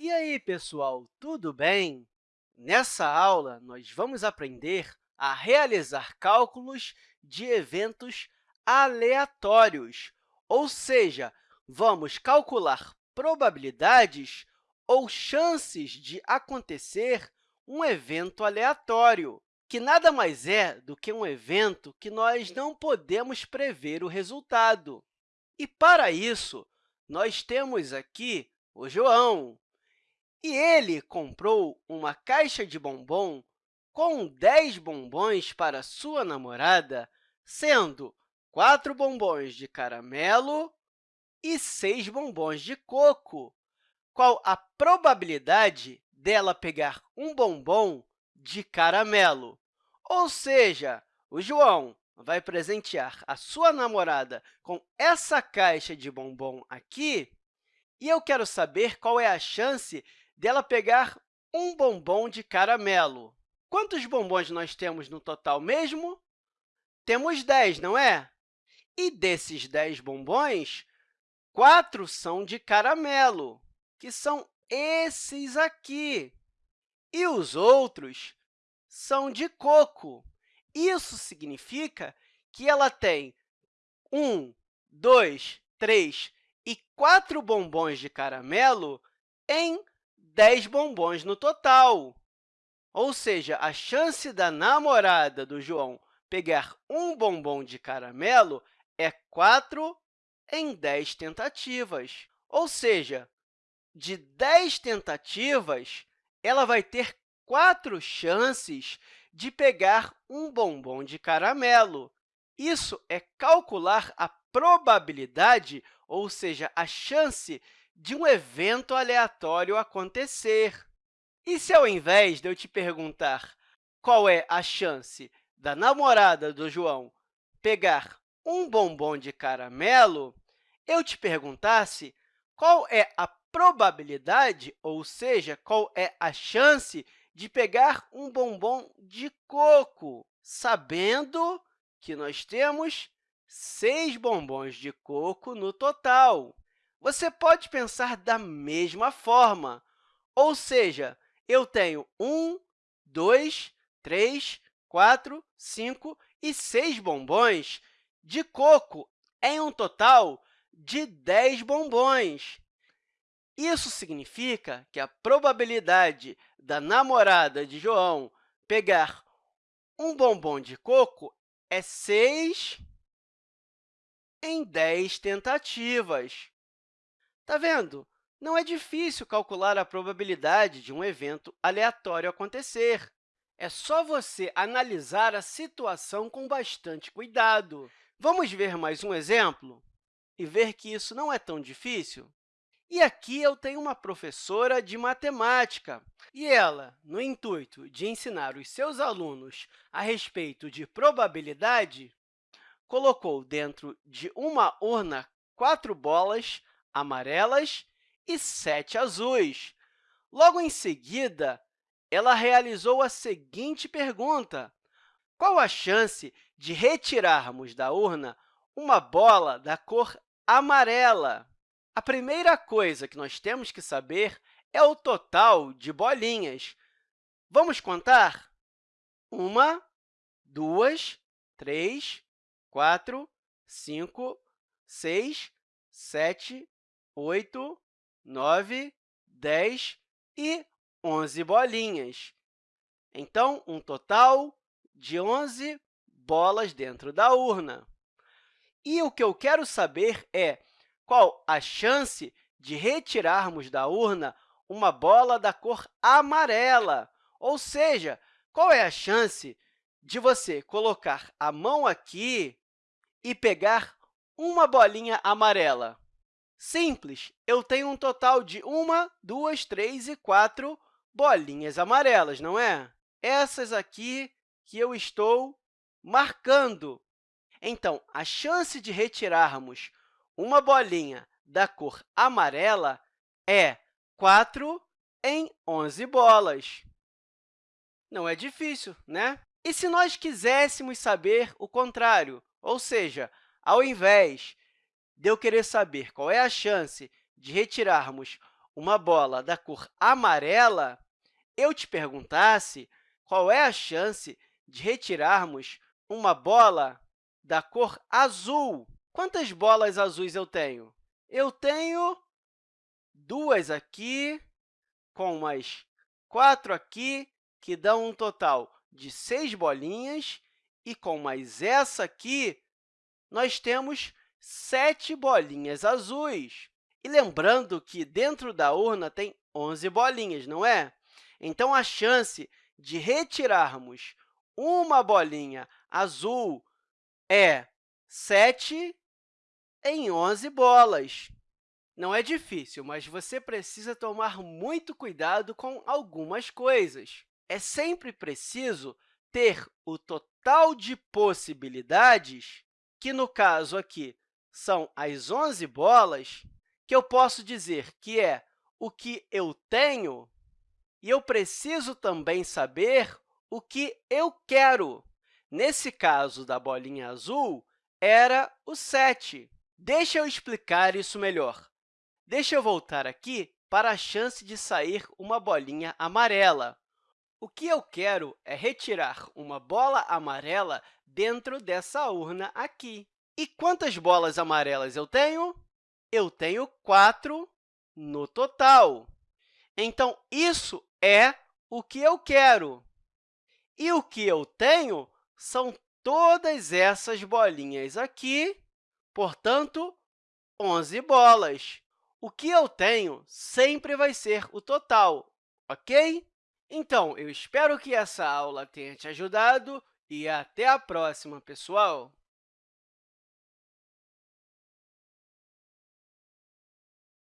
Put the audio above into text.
E aí, pessoal, tudo bem? Nessa aula, nós vamos aprender a realizar cálculos de eventos aleatórios, ou seja, vamos calcular probabilidades ou chances de acontecer um evento aleatório, que nada mais é do que um evento que nós não podemos prever o resultado. E, para isso, nós temos aqui o João, e ele comprou uma caixa de bombom com 10 bombons para sua namorada, sendo 4 bombons de caramelo e 6 bombons de coco. Qual a probabilidade dela pegar um bombom de caramelo? Ou seja, o João vai presentear a sua namorada com essa caixa de bombom aqui, e eu quero saber qual é a chance dela pegar um bombom de caramelo. Quantos bombons nós temos no total mesmo? Temos 10, não é? E desses 10 bombons, 4 são de caramelo, que são esses aqui. E os outros são de coco. Isso significa que ela tem 1, 2, 3 e 4 bombons de caramelo em 10 bombons no total. Ou seja, a chance da namorada do João pegar um bombom de caramelo é 4 em 10 tentativas. Ou seja, de 10 tentativas, ela vai ter quatro chances de pegar um bombom de caramelo. Isso é calcular a probabilidade, ou seja, a chance de um evento aleatório acontecer. E se, ao invés de eu te perguntar qual é a chance da namorada do João pegar um bombom de caramelo, eu te perguntasse qual é a probabilidade, ou seja, qual é a chance de pegar um bombom de coco, sabendo que nós temos seis bombons de coco no total. Você pode pensar da mesma forma, ou seja, eu tenho 1, 2, 3, 4, 5 e 6 bombons de coco em um total de 10 bombons. Isso significa que a probabilidade da namorada de João pegar um bombom de coco é 6 em 10 tentativas. Está vendo? Não é difícil calcular a probabilidade de um evento aleatório acontecer. É só você analisar a situação com bastante cuidado. Vamos ver mais um exemplo e ver que isso não é tão difícil? E aqui eu tenho uma professora de matemática, e ela, no intuito de ensinar os seus alunos a respeito de probabilidade, colocou dentro de uma urna quatro bolas amarelas e sete azuis. Logo em seguida, ela realizou a seguinte pergunta. Qual a chance de retirarmos da urna uma bola da cor amarela? A primeira coisa que nós temos que saber é o total de bolinhas. Vamos contar? Uma, duas, três, quatro, cinco, seis, sete, 8, 9, 10 e 11 bolinhas. Então, um total de 11 bolas dentro da urna. E o que eu quero saber é qual a chance de retirarmos da urna uma bola da cor amarela, ou seja, qual é a chance de você colocar a mão aqui e pegar uma bolinha amarela? Simples, eu tenho um total de uma, duas, três e quatro bolinhas amarelas, não é? Essas aqui que eu estou marcando. Então, a chance de retirarmos uma bolinha da cor amarela é 4 em 11 bolas. Não é difícil, né? E se nós quiséssemos saber o contrário, ou seja, ao invés de eu querer saber qual é a chance de retirarmos uma bola da cor amarela, eu te perguntasse qual é a chance de retirarmos uma bola da cor azul. Quantas bolas azuis eu tenho? Eu tenho duas aqui, com mais quatro aqui, que dão um total de seis bolinhas, e com mais essa aqui, nós temos sete bolinhas azuis. E lembrando que dentro da urna tem 11 bolinhas, não é? Então, a chance de retirarmos uma bolinha azul é 7 em 11 bolas. Não é difícil, mas você precisa tomar muito cuidado com algumas coisas. É sempre preciso ter o total de possibilidades, que, no caso aqui, são as 11 bolas, que eu posso dizer que é o que eu tenho, e eu preciso também saber o que eu quero. Nesse caso da bolinha azul, era o 7. Deixa eu explicar isso melhor. Deixa eu voltar aqui para a chance de sair uma bolinha amarela. O que eu quero é retirar uma bola amarela dentro dessa urna aqui. E quantas bolas amarelas eu tenho? Eu tenho 4 no total. Então, isso é o que eu quero. E o que eu tenho são todas essas bolinhas aqui, portanto, 11 bolas. O que eu tenho sempre vai ser o total, ok? Então, eu espero que essa aula tenha te ajudado e até a próxima, pessoal!